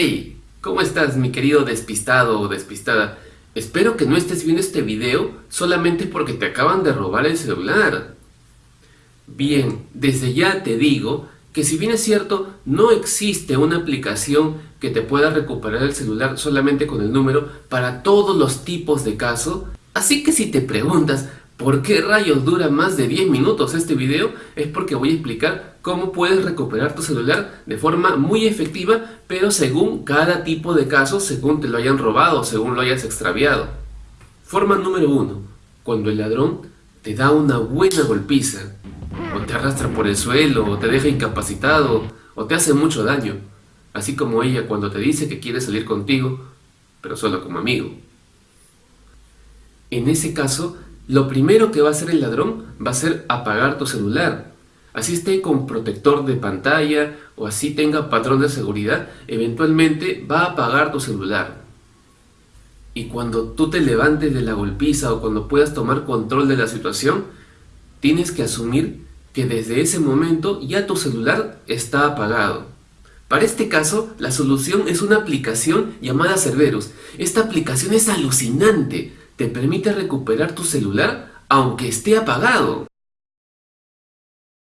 Hey, ¿cómo estás mi querido despistado o despistada? Espero que no estés viendo este video solamente porque te acaban de robar el celular. Bien, desde ya te digo que si bien es cierto, no existe una aplicación que te pueda recuperar el celular solamente con el número para todos los tipos de casos. Así que si te preguntas, ¿Por qué rayos dura más de 10 minutos este video? Es porque voy a explicar cómo puedes recuperar tu celular de forma muy efectiva, pero según cada tipo de caso, según te lo hayan robado, según lo hayas extraviado. Forma número 1. Cuando el ladrón te da una buena golpiza, o te arrastra por el suelo, o te deja incapacitado, o te hace mucho daño. Así como ella cuando te dice que quiere salir contigo, pero solo como amigo. En ese caso, lo primero que va a hacer el ladrón va a ser apagar tu celular. Así esté con protector de pantalla o así tenga patrón de seguridad, eventualmente va a apagar tu celular. Y cuando tú te levantes de la golpiza o cuando puedas tomar control de la situación, tienes que asumir que desde ese momento ya tu celular está apagado. Para este caso, la solución es una aplicación llamada Cerberus. Esta aplicación es alucinante te permite recuperar tu celular aunque esté apagado.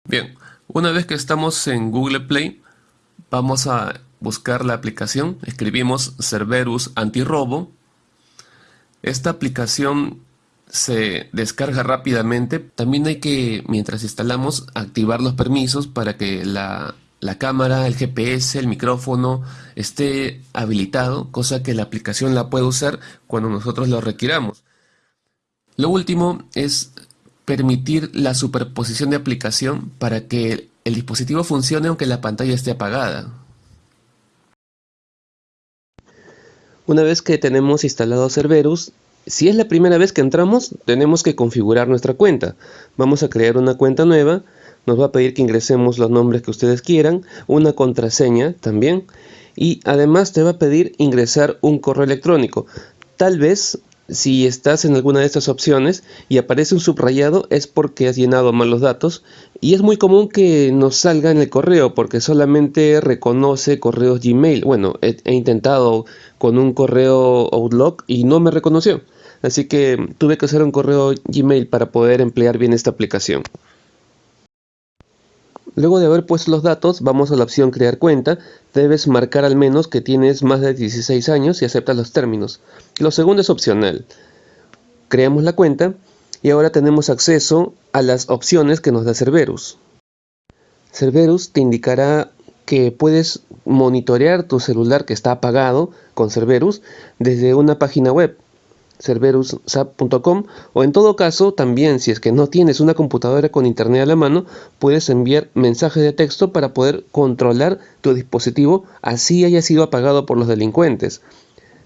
Bien, una vez que estamos en Google Play, vamos a buscar la aplicación, escribimos Cerberus Antirrobo. Esta aplicación se descarga rápidamente. También hay que, mientras instalamos, activar los permisos para que la la cámara, el GPS, el micrófono esté habilitado, cosa que la aplicación la puede usar cuando nosotros lo requiramos. Lo último es permitir la superposición de aplicación para que el dispositivo funcione aunque la pantalla esté apagada. Una vez que tenemos instalado Cerberus, si es la primera vez que entramos, tenemos que configurar nuestra cuenta. Vamos a crear una cuenta nueva nos va a pedir que ingresemos los nombres que ustedes quieran, una contraseña también y además te va a pedir ingresar un correo electrónico. Tal vez si estás en alguna de estas opciones y aparece un subrayado es porque has llenado mal los datos y es muy común que nos salga en el correo porque solamente reconoce correos Gmail. Bueno, he, he intentado con un correo Outlook y no me reconoció. Así que tuve que hacer un correo Gmail para poder emplear bien esta aplicación. Luego de haber puesto los datos, vamos a la opción crear cuenta. Debes marcar al menos que tienes más de 16 años y aceptas los términos. Lo segundo es opcional. Creamos la cuenta y ahora tenemos acceso a las opciones que nos da Cerberus. Cerberus te indicará que puedes monitorear tu celular que está apagado con Cerberus desde una página web cerverussap.com o en todo caso también si es que no tienes una computadora con internet a la mano puedes enviar mensajes de texto para poder controlar tu dispositivo así haya sido apagado por los delincuentes.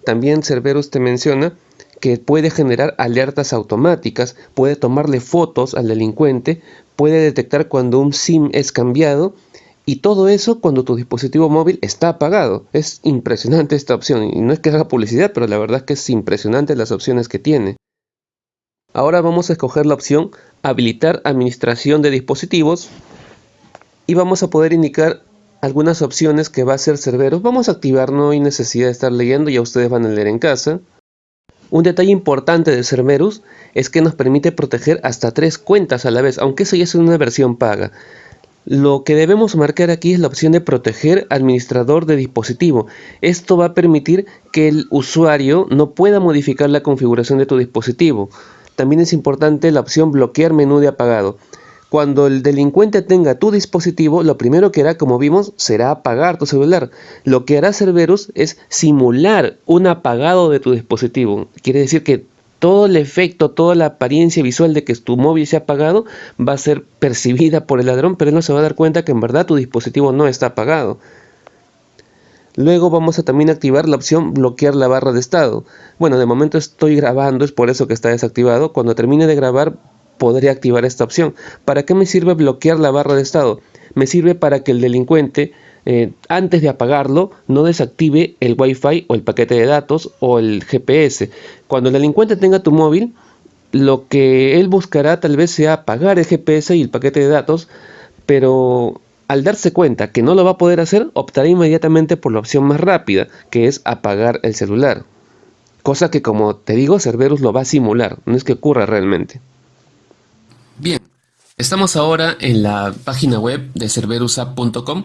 También Cerberus te menciona que puede generar alertas automáticas, puede tomarle fotos al delincuente, puede detectar cuando un SIM es cambiado y todo eso cuando tu dispositivo móvil está apagado. Es impresionante esta opción. Y no es que haga publicidad, pero la verdad es que es impresionante las opciones que tiene. Ahora vamos a escoger la opción Habilitar administración de dispositivos. Y vamos a poder indicar algunas opciones que va a ser Cerberus. Vamos a activar, no hay necesidad de estar leyendo, ya ustedes van a leer en casa. Un detalle importante de Cerberus es que nos permite proteger hasta tres cuentas a la vez, aunque eso ya es una versión paga. Lo que debemos marcar aquí es la opción de proteger administrador de dispositivo. Esto va a permitir que el usuario no pueda modificar la configuración de tu dispositivo. También es importante la opción bloquear menú de apagado. Cuando el delincuente tenga tu dispositivo, lo primero que hará, como vimos, será apagar tu celular. Lo que hará Cerberus es simular un apagado de tu dispositivo. Quiere decir que todo el efecto, toda la apariencia visual de que tu móvil se ha apagado va a ser percibida por el ladrón, pero él no se va a dar cuenta que en verdad tu dispositivo no está apagado. Luego vamos a también activar la opción bloquear la barra de estado. Bueno, de momento estoy grabando, es por eso que está desactivado. Cuando termine de grabar podré activar esta opción. ¿Para qué me sirve bloquear la barra de estado? Me sirve para que el delincuente eh, antes de apagarlo, no desactive el Wi-Fi o el paquete de datos o el GPS. Cuando el delincuente tenga tu móvil, lo que él buscará tal vez sea apagar el GPS y el paquete de datos, pero Al darse cuenta que no lo va a poder hacer, optará inmediatamente por la opción más rápida, que es apagar el celular. Cosa que como te digo, Cerberus lo va a simular, no es que ocurra realmente. Bien, estamos ahora en la página web de cerverusapp.com.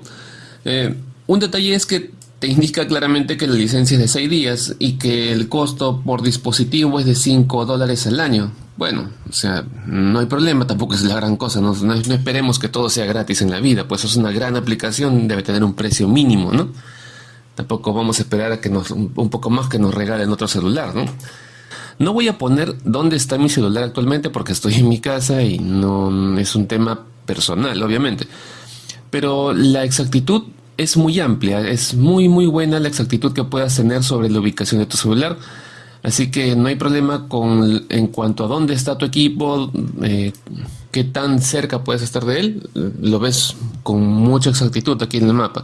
Eh, un detalle es que te indica claramente que la licencia es de 6 días y que el costo por dispositivo es de 5 dólares al año. Bueno, o sea, no hay problema, tampoco es la gran cosa, no, no, esperemos que todo sea gratis en la vida, pues es una gran aplicación, debe tener un precio mínimo, ¿no? Tampoco vamos a esperar a que nos, un poco más que nos regalen otro celular, ¿no? No voy a poner dónde está mi celular actualmente porque estoy en mi casa y no es un tema personal, obviamente. Pero la exactitud es muy amplia, es muy muy buena la exactitud que puedas tener sobre la ubicación de tu celular. Así que no hay problema con en cuanto a dónde está tu equipo, eh, qué tan cerca puedes estar de él, lo ves con mucha exactitud aquí en el mapa.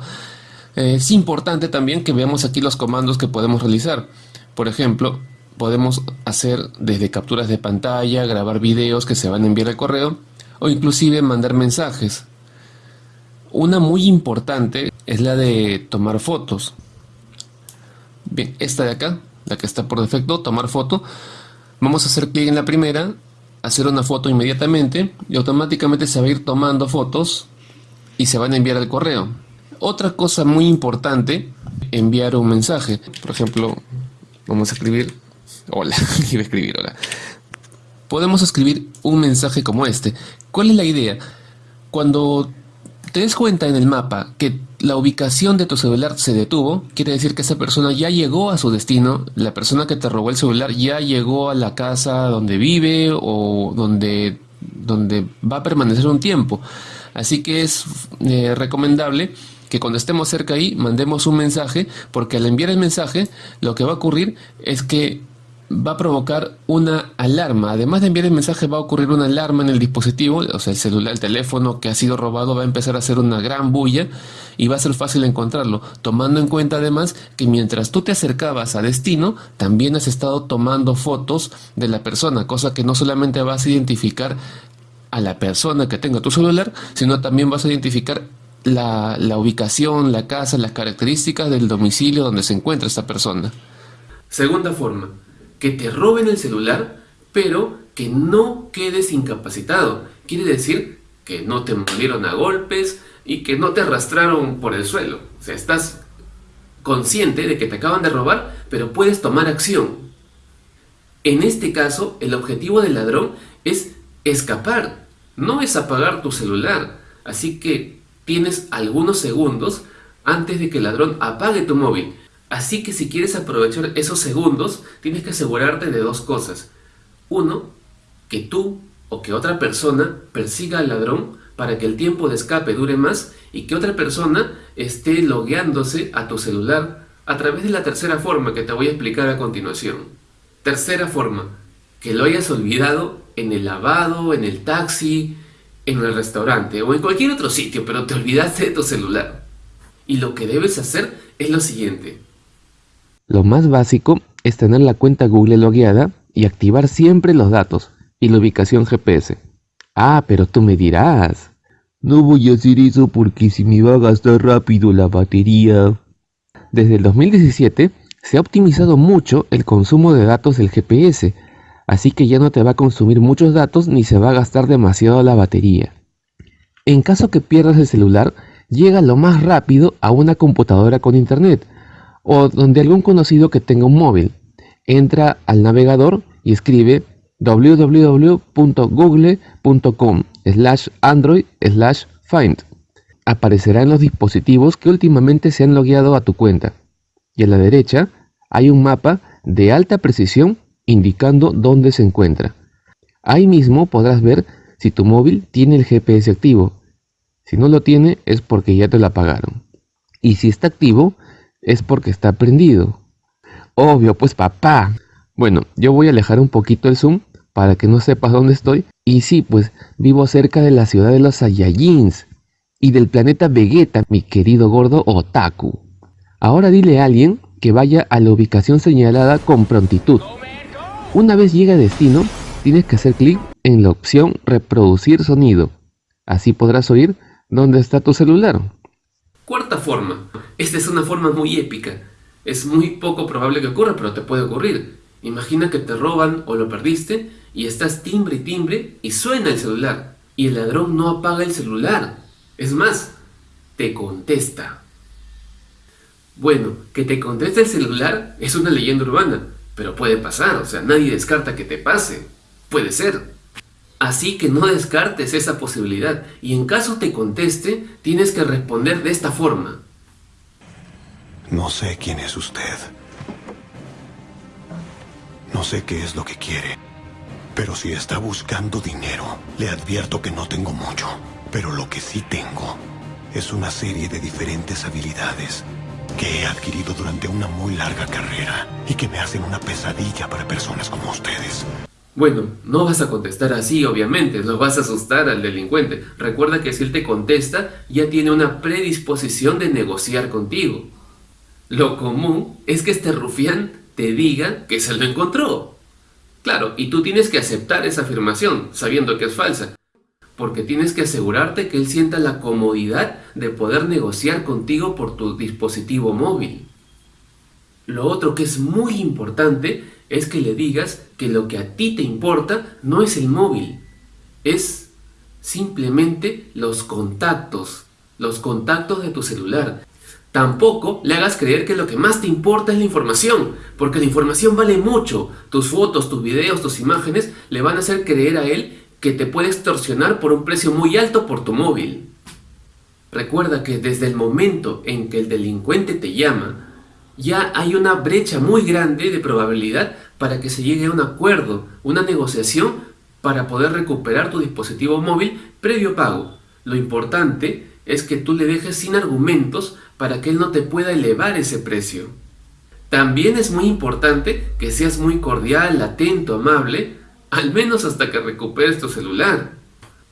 Eh, es importante también que veamos aquí los comandos que podemos realizar. Por ejemplo, podemos hacer desde capturas de pantalla, grabar videos que se van a enviar al correo o inclusive mandar mensajes. Una muy importante es la de tomar fotos. Bien, esta de acá la que está por defecto, tomar foto. Vamos a hacer clic en la primera, hacer una foto inmediatamente y automáticamente se va a ir tomando fotos y se van a enviar al correo. Otra cosa muy importante, enviar un mensaje. Por ejemplo, vamos a escribir hola, iba a escribir hola. Podemos escribir un mensaje como este. ¿Cuál es la idea? Cuando te des cuenta en el mapa que la ubicación de tu celular se detuvo, quiere decir que esa persona ya llegó a su destino, la persona que te robó el celular ya llegó a la casa donde vive o donde, donde va a permanecer un tiempo. Así que es eh, recomendable que cuando estemos cerca ahí mandemos un mensaje, porque al enviar el mensaje lo que va a ocurrir es que va a provocar una alarma. Además de enviar el mensaje, va a ocurrir una alarma en el dispositivo, o sea, el celular, el teléfono que ha sido robado va a empezar a hacer una gran bulla y va a ser fácil encontrarlo, tomando en cuenta además que mientras tú te acercabas a destino, también has estado tomando fotos de la persona, cosa que no solamente vas a identificar a la persona que tenga tu celular, sino también vas a identificar la, la ubicación, la casa, las características del domicilio donde se encuentra esta persona. Segunda forma, que te roben el celular, pero que no quedes incapacitado. Quiere decir que no te murieron a golpes y que no te arrastraron por el suelo. O sea, estás consciente de que te acaban de robar, pero puedes tomar acción. En este caso, el objetivo del ladrón es escapar, no es apagar tu celular. Así que tienes algunos segundos antes de que el ladrón apague tu móvil. Así que si quieres aprovechar esos segundos, tienes que asegurarte de dos cosas. Uno, que tú o que otra persona persiga al ladrón para que el tiempo de escape dure más y que otra persona esté logueándose a tu celular a través de la tercera forma que te voy a explicar a continuación. Tercera forma, que lo hayas olvidado en el lavado, en el taxi, en el restaurante o en cualquier otro sitio, pero te olvidaste de tu celular. Y lo que debes hacer es lo siguiente. Lo más básico es tener la cuenta Google logueada y activar siempre los datos y la ubicación GPS. Ah, pero tú me dirás. No voy a hacer eso porque si me va a gastar rápido la batería. Desde el 2017 se ha optimizado mucho el consumo de datos del GPS, así que ya no te va a consumir muchos datos ni se va a gastar demasiado la batería. En caso que pierdas el celular, llega lo más rápido a una computadora con internet, o donde algún conocido que tenga un móvil. Entra al navegador y escribe www.google.com slash android slash find. Aparecerá en los dispositivos que últimamente se han logueado a tu cuenta. Y a la derecha hay un mapa de alta precisión indicando dónde se encuentra. Ahí mismo podrás ver si tu móvil tiene el GPS activo. Si no lo tiene es porque ya te lo apagaron. Y si está activo es porque está prendido. Obvio, pues papá. Bueno, yo voy a alejar un poquito el zoom para que no sepas dónde estoy. Y sí, pues vivo cerca de la ciudad de los Saiyajins y del planeta Vegeta, mi querido gordo Otaku. Ahora dile a alguien que vaya a la ubicación señalada con prontitud. Una vez llegue a destino, tienes que hacer clic en la opción reproducir sonido. Así podrás oír dónde está tu celular. Cuarta forma. Esta es una forma muy épica. Es muy poco probable que ocurra, pero te puede ocurrir. Imagina que te roban o lo perdiste y estás timbre y timbre y suena el celular. Y el ladrón no apaga el celular. Es más, te contesta. Bueno, que te conteste el celular es una leyenda urbana, pero puede pasar, o sea, nadie descarta que te pase. Puede ser. Así que no descartes esa posibilidad y en caso te conteste, tienes que responder de esta forma. No sé quién es usted. No sé qué es lo que quiere. Pero si está buscando dinero, le advierto que no tengo mucho. Pero lo que sí tengo es una serie de diferentes habilidades que he adquirido durante una muy larga carrera y que me hacen una pesadilla para personas como ustedes. Bueno, no vas a contestar así, obviamente, no vas a asustar al delincuente. Recuerda que si él te contesta, ya tiene una predisposición de negociar contigo. Lo común es que este rufián te diga que se lo encontró. Claro, y tú tienes que aceptar esa afirmación, sabiendo que es falsa, porque tienes que asegurarte que él sienta la comodidad de poder negociar contigo por tu dispositivo móvil. Lo otro que es muy importante es que le digas que lo que a ti te importa no es el móvil, es simplemente los contactos, los contactos de tu celular. Tampoco le hagas creer que lo que más te importa es la información, porque la información vale mucho. Tus fotos, tus videos, tus imágenes le van a hacer creer a él que te puede extorsionar por un precio muy alto por tu móvil. Recuerda que desde el momento en que el delincuente te llama, ya hay una brecha muy grande de probabilidad para que se llegue a un acuerdo, una negociación para poder recuperar tu dispositivo móvil previo pago. Lo importante es que tú le dejes sin argumentos para que él no te pueda elevar ese precio. También es muy importante que seas muy cordial, atento, amable, al menos hasta que recuperes tu celular.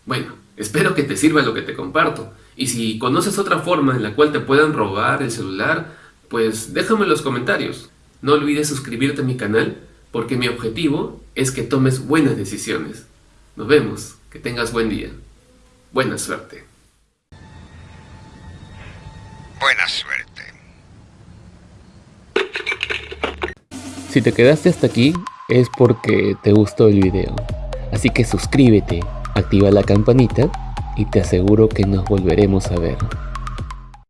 Bueno, espero que te sirva lo que te comparto. Y si conoces otra forma en la cual te puedan robar el celular, pues déjame en los comentarios. No olvides suscribirte a mi canal, porque mi objetivo es que tomes buenas decisiones. Nos vemos, que tengas buen día. Buena suerte. Buena suerte. Si te quedaste hasta aquí es porque te gustó el video. Así que suscríbete, activa la campanita y te aseguro que nos volveremos a ver.